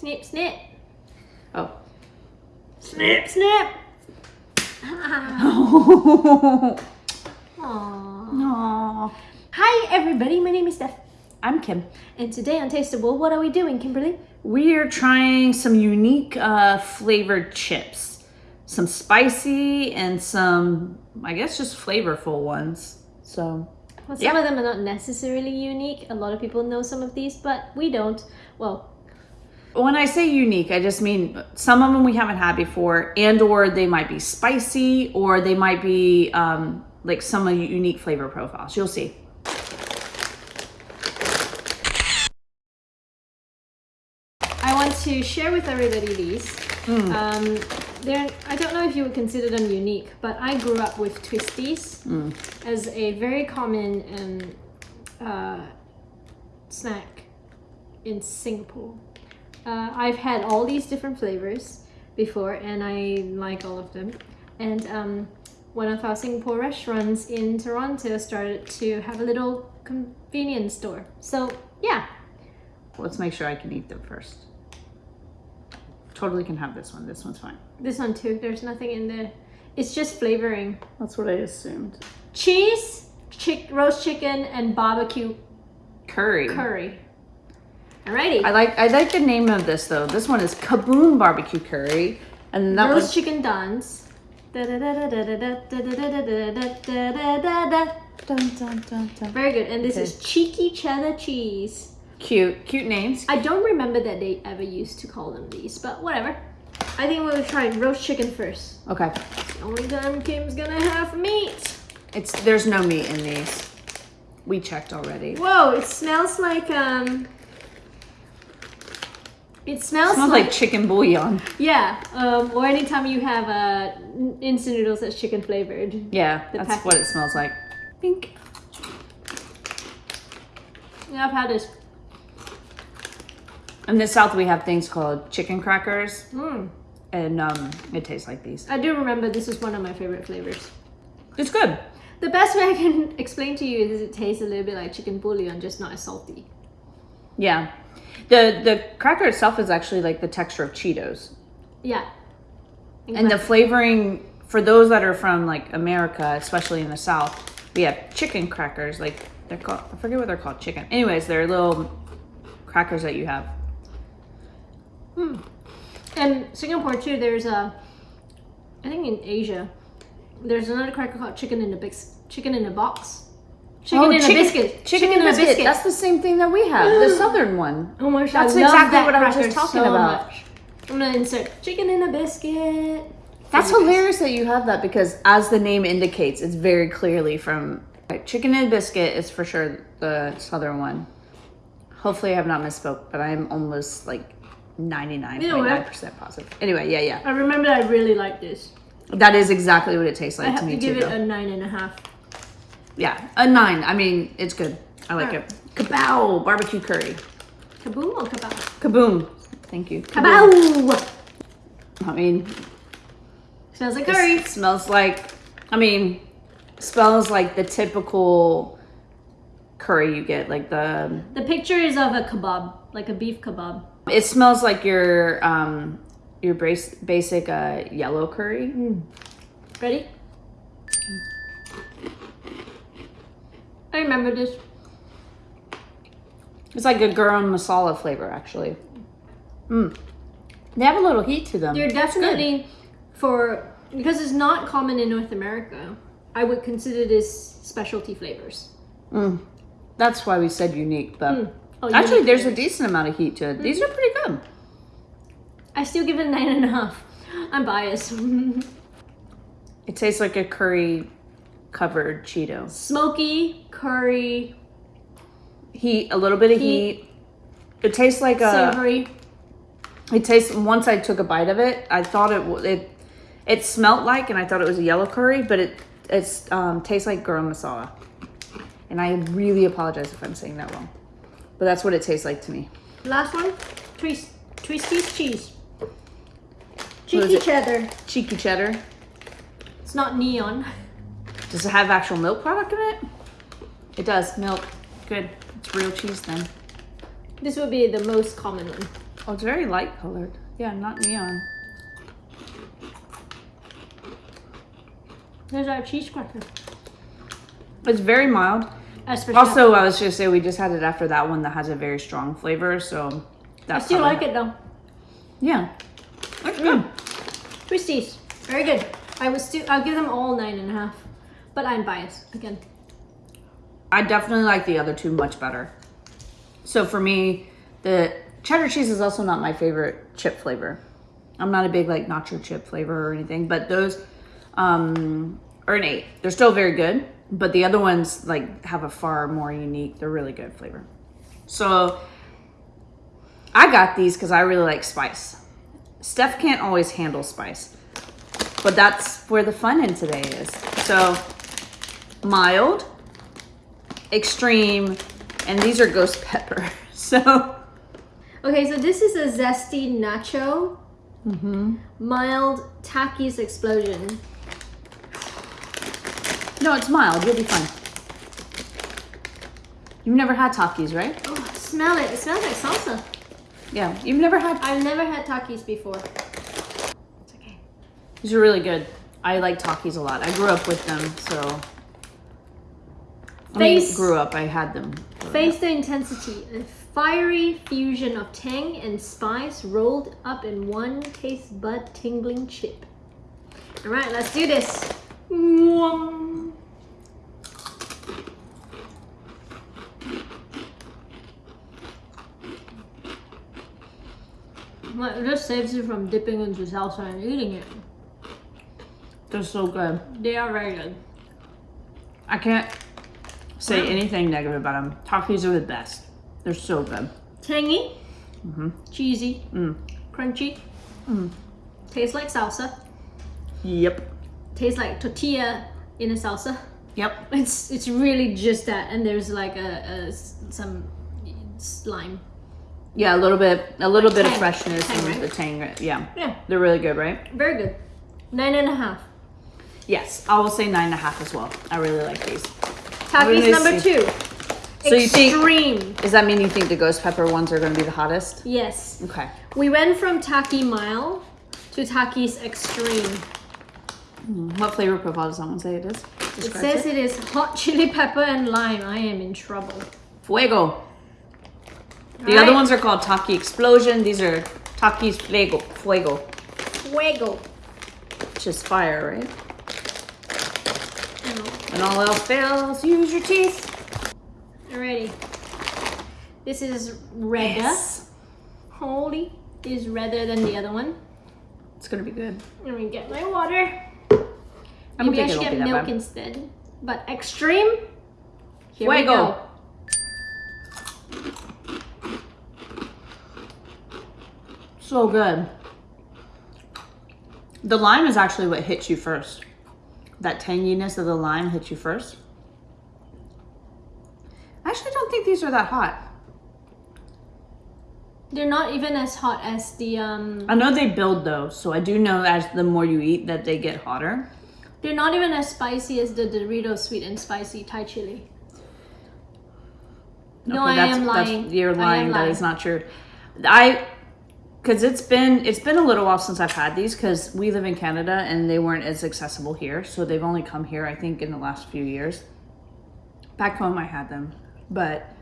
Snip, snip. Oh. Snip, snip. Aww. Aww. Hi, everybody. My name is Steph. I'm Kim. And today on Tasteable, what are we doing, Kimberly? We are trying some unique uh, flavored chips. Some spicy and some, I guess, just flavorful ones. So, Well, some Yeah. of them are not necessarily unique. A lot of people know some of these, but we don't. Well, when I say unique, I just mean some of them we haven't had before, and or they might be spicy, or they might be um, like some of unique flavor profiles. You'll see. I want to share with everybody these. Um, they're, I don't know if you would consider them unique, but I grew up with Twisties as a very common um, uh, snack in Singapore. Uh, I've had all these different flavors before, and I like all of them. And um, one of our Singapore restaurants in Toronto started to have a little convenience store. So yeah, Let's make sure I can eat them first. Totally can have this one. This one's fine. This one too. There's nothing in there. It's just flavoring. That's what I assumed. Cheese, chick, roast chicken, and barbecue Curry. curry. Alrighty. I like I like the name of this though. This one is Kaboom Barbecue Curry, and that was chicken dons. Very good. And this okay. is cheeky cheddar cheese. Cute, cute names. I don't remember that they ever used to call them these, but whatever. I think we'll try roast chicken first. Okay. It's the only time Kim's gonna have meat. It's there's no meat in these. We checked already. Whoa! It smells like um it smells, smells like, like chicken bouillon. yeah. Um, or anytime you have uh instant noodles that's chicken flavored. Yeah, The that's packet. what it smells like. Pink. Yeah, I've had this. In the south, we have things called chicken crackers, Mm. and um, it tastes like these. I do remember this is one of my favorite flavors. It's good. The best way I can explain to you is it tastes a little bit like chicken bouillon, just not as salty. Yeah, the the cracker itself is actually like the texture of Cheetos, Yeah. and the flavoring for those that are from like America, especially in the south, we have chicken crackers. Like they're called, I forget what they're called. Chicken. Anyways, they're little crackers that you have. Hmm. And Singapore too, there's a, I think in Asia, there's another cracker called chicken in a bis- chicken in a box. Chicken oh, in a biscuit. Chicken, in a biscuit. That's the same thing that we have. the southern one. oh my gosh, That's I love exactly that what I was just talking so about. much. I'm gonna insert chicken in a biscuit. That's hilarious that you have that because, as the name indicates, it's very clearly from like, chicken and biscuit is for sure the southern one. Hopefully, I have not misspoke, but I'm almost like ninety nine point nine percent positive. Anyway, yeah, yeah, I remember I really like this. that is exactly what it tastes like I have to to give too. it though. a nine and a half. Yeah, a nine. I mean, it's good. I like Alright. it. Kabow barbecue curry. Kaboom or kabow? Kaboom. Thank you. Kabow! I mean, Smells like curry. smells like, I mean, smells like the typical curry you get. Like the, The picture is of a kebab, like a beef kebab. it smells like your um your base, basic uh, yellow curry. Ready? I remember this. It's like a garam masala flavor, actually. Mm. They have a little heat to them. They're definitely for because it's not common in North America. I would consider this specialty flavors. Mm. That's why we said unique, but Mm. Oh, actually, unique there's a decent amount of heat to it. These are pretty good. I still give it a nine and a half. I'm biased. It tastes like a curry covered Cheeto. Smoky curry, Heat, a little bit of Heat. heat. It tastes like a. savory. It tastes. Once I took a bite of it, I thought it it it smelt like, and I thought it was a yellow curry, but it it's um, tastes like garam masala. And I really apologize if I'm saying that wrong, but that's what it tastes like to me. Last one, twist, twisties cheese. Cheeky cheddar. Cheeky cheddar. It's not neon. Does it have actual milk product in it? It does. Milk. Good. It's real cheese then. This would be the most common one. Oh, it's very light colored. Yeah, not neon. There's our cheese cracker. It's very mild. Also, I was just say we just had it after that one that has a very strong flavor, so I that's still like it though. Yeah, that's good. Twisties, very good. I was still, I'll give them all nine and a half, but I'm biased again. I definitely like the other two much better. So for me, the cheddar cheese is also not my favorite chip flavor. I'm not a big like nacho chip flavor or anything, but those um, are an eight. They're still very good, but the other ones like have a far more unique. They're really good flavor. So I got these because I really like spice. Steph can't always handle spice, but that's where the fun in today is. So mild, extreme, and these are ghost pepper. So Okay, so this is a zesty nacho, mm -hmm. mild Takis explosion. no, it's mild. You'll be fine. You've never had Takis, right? Oh, smell it! It smells like salsa. Yeah, you've never had. I've never had Takis before. It's okay. These are really good. I like Takis a lot. I grew up with them, so. I mean, Face- grew up. I had them. Face the intensity. A fiery fusion of tang and spice rolled up in one taste bud tingling chip. All right, let's do this. Mwah. Well, it just saves you from dipping into salsa and eating it. They're so good. They are very good. I can't say anything negative about them. Takis are the best. They're so good. Tangy, mm -hmm. cheesy, Mm. crunchy. mm. Tastes like salsa. Yep. Tastes like tortilla in a salsa. Yep. It's it's really just that, and there's like a, a some slime. Yeah, a little bit, a little bit of freshness Tang, and right? the tang. Yeah, Yeah, they're really good, right? very good. Nine and a half. Yes, I will say nine and a half as well. I really like these. Takis number see. two. So you think- Extreme. Does that mean you think the ghost pepper ones are going to be the hottest? Yes. Okay. We went from Taki Mile to Taki's Extreme. Hmm, what flavor profile does that one say it is? It Describes says it is hot chili pepper and lime. I am in trouble. Fuego. The Alright. other ones are called Taki Explosion. These are Taki's Fuego. Fuego. Fuego. Which is fire, right? When all else fails, use your teeth. Alrighty. This is redder. Holy. Is redder than the other one. It's gonna be good. Let me get my water. I don't Maybe I should get milk instead. But extreme. Here we go. So good. The lime is actually what hits you first. That tanginess of the lime hits you first. I actually don't think these are that hot. They're not even as hot as the um. I know they build though, so I do know as the more you eat that they get hotter. They're not even as spicy as the Dorito sweet and spicy Thai chili. No, I that's, am lying. you're lying. That lying. is not true. I, because it's been it's been a little while since I've had these because we live in Canada and they weren't as accessible here, so they've only come here I think in the last few years. Back home I had them, but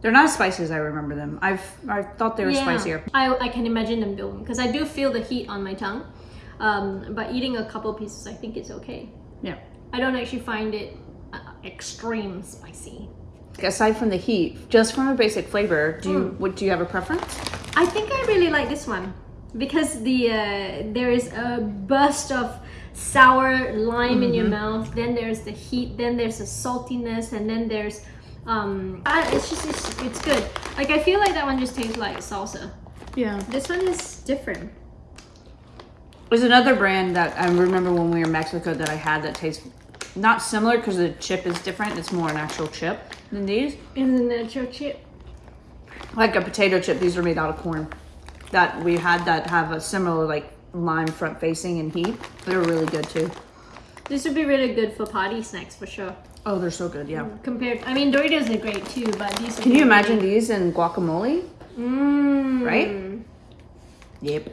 they're not as spicy as I remember them. I've I thought they were spicier. I, I can imagine them building because I do feel the heat on my tongue. Um, but eating a couple pieces, I think it's okay. Yeah. I don't actually find it uh, extreme spicy. Aside from the heat, just from a basic flavor, do you what do you have a preference? I think I really like this one because the uh, there is a burst of sour lime in your mouth. Then there's the heat. Then there's a saltiness, and then there's um, it's just it's, it's good. Like I feel like that one just tastes like salsa. Yeah. This one is different. There's another brand that I remember when we were in Mexico that I had that tastes not similar because the chip is different. It's more an actual chip than these. In the nacho chip. Like a potato chip. These are made out of corn. That we had that have a similar like lime front facing and heat. They're really good too. This would be really good for party snacks for sure. Oh, they're so good. Yeah. Compared, I mean Doritos are great too, but these. Can you imagine these in guacamole? Mm. Right? Yep.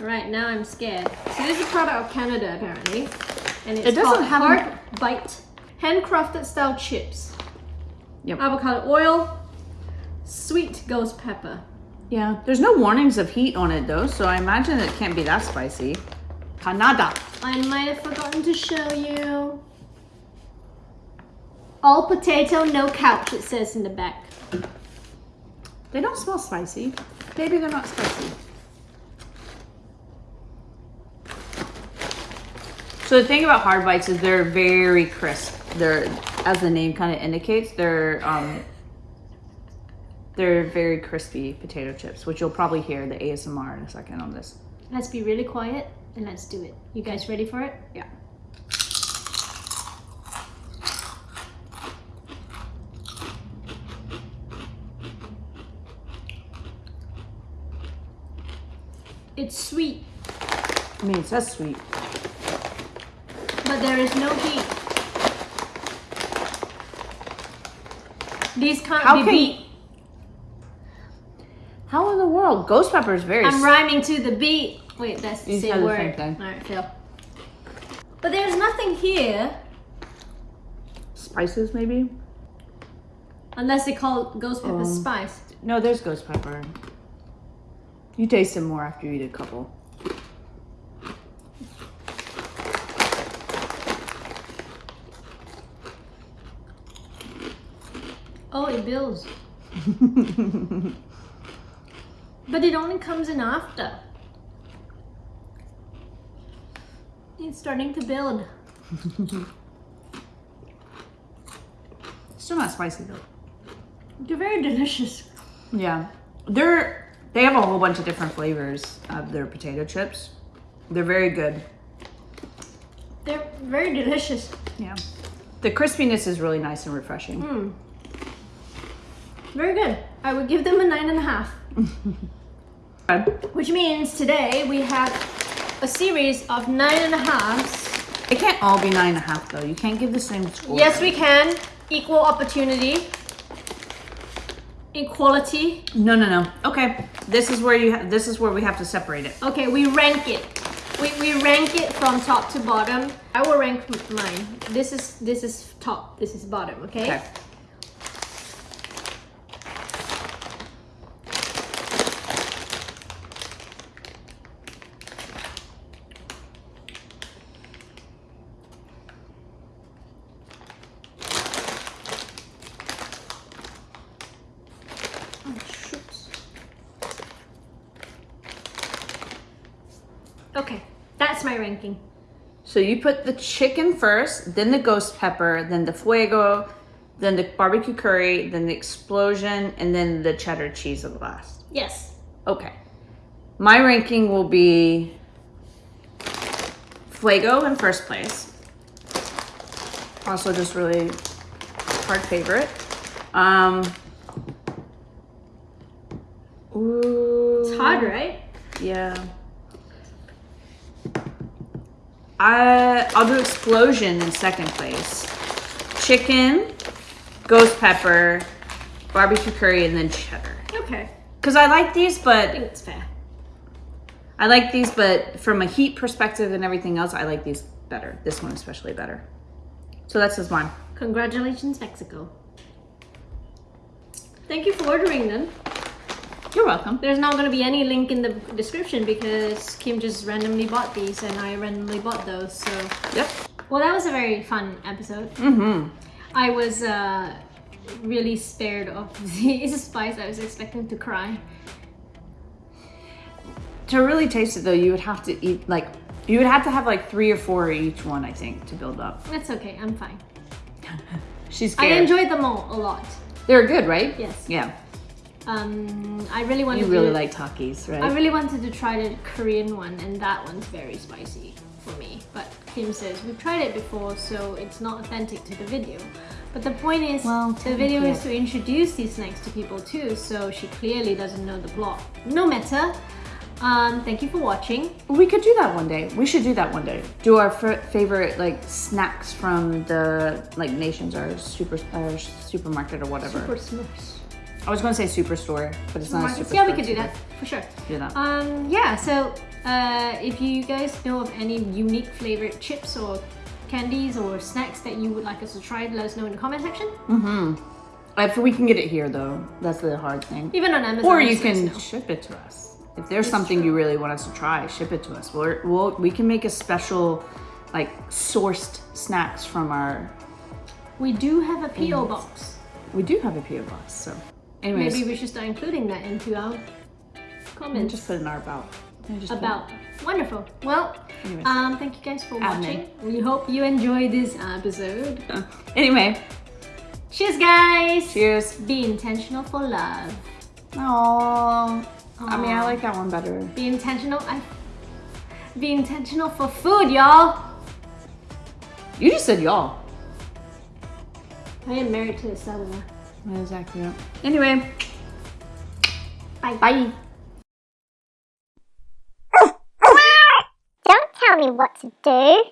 All right, now I'm scared. So this is a product of Canada apparently, and it's It doesn't have Hard Bite handcrafted style chips. Yep. Avocado oil, sweet ghost pepper. Yeah. There's no warnings of heat on it though, so I imagine it can't be that spicy. Canada. I might have forgotten to show you. All potato, no couch. It says in the back. They don't smell spicy. Maybe they're not spicy. So the thing about hard bites is they're very crisp. They're, as the name kind of indicates, they're um, they're very crispy potato chips, which you'll probably hear the ASMR in a second on this. Let's be really quiet and let's do it. You guys ready for it? Yeah. It's sweet, I mean, it says sweet. but there is no heat. These can't How be can- beat. The world? Ghost pepper is very. I'm rhyming to the beat. Wait, that's the You same said the word. same thing. All right, Phil. But there's nothing here spices, maybe. unless they call ghost pepper Um, spice. No, there's ghost pepper. You taste it more after you eat a couple. Oh, it builds. But it only comes in after. It's starting to build. Still not spicy though. They're very delicious. Yeah, they're they have a whole bunch of different flavors of their potato chips. They're very good. They're very delicious. Yeah, the crispiness is really nice and refreshing. Mm. Very good. I would give them a nine and a half. Which means today we have a series of nine and a halves. It can't all be nine and a half though. You can't give the same score. Yes, we can. Equal opportunity. Equality. No, no, no. Okay, this is where you. This is where we have to separate it. Okay, we rank it. We, we rank it from top to bottom. I will rank mine. This is this is top. This is bottom. Okay. Okay. Oh, shoots. Okay, that's my ranking. So you put the chicken first, then the ghost pepper, then the fuego, then the barbecue curry, then the explosion, and then the cheddar cheese at the last. Yes. Okay. My ranking will be fuego in first place. Also, just really hard favorite. Um. Ooh. It's hard, right? Yeah. I I'll do explosion in second place. Chicken, ghost pepper, barbecue curry, and then cheddar. Okay. Cause I like these, I but think it's fair. I like these, but from a heat perspective and everything else, I like these better. This one especially better. So that's just mine. Congratulations, Mexico. Thank you for ordering them. You're welcome. There's not going to be any link in the description because Kim just randomly bought these and I randomly bought those. So, Yep. well, that was a very fun episode. Mm-hmm. I was uh, really spared of the spice. I was expecting to cry. To really taste it though, you would have to eat like you would have to have like three or four each one, I think, to build up. That's okay. I'm fine. She's I enjoyed them all a lot. They're good, right? Yes. Yeah. Um, I really wanted. You really to, like Takis, right? I really wanted to try the Korean one, and that one's very spicy for me. But Kim says we've tried it before, so it's not authentic to the video. But the point is, Well, the video is to introduce these snacks to people too, so she clearly doesn't know the plot. No matter. Um, thank you for watching. We could do that one day. We should do that one day. Do our f- favorite like snacks from the like nations or super or supermarket or whatever. Super Smurfs. I was going to say superstore, but it's not a superstore. yeah, we could do that for sure. Do that. Um, yeah, so uh, if you guys know of any unique flavored chips or candies or snacks that you would like us to try, let us know in the comment section. Mm-hmm. If we can get it here, though, that's the hard thing. Even on Amazon. Or you just let us can ship it to us. If there's something you really want us to try, ship it to us. We're, we'll, we can make a special, like, sourced snacks from our. We do have a PO box. We do have a PO box, so. Anyways, Maybe we should start including that into our comments just put in our about. About. Wonderful. Well, Anyways. um, thank you guys for Admin. watching. We hope you enjoyed this episode. Uh, anyway, Cheers, guys. cheers. Be intentional for love. Aww. I mean, I like that one better. Be intentional. I, be intentional for food, y'all. You just said y'all. I am married to a southerner. That is accurate. Anyway, Bye. bye. Don't tell me what to do.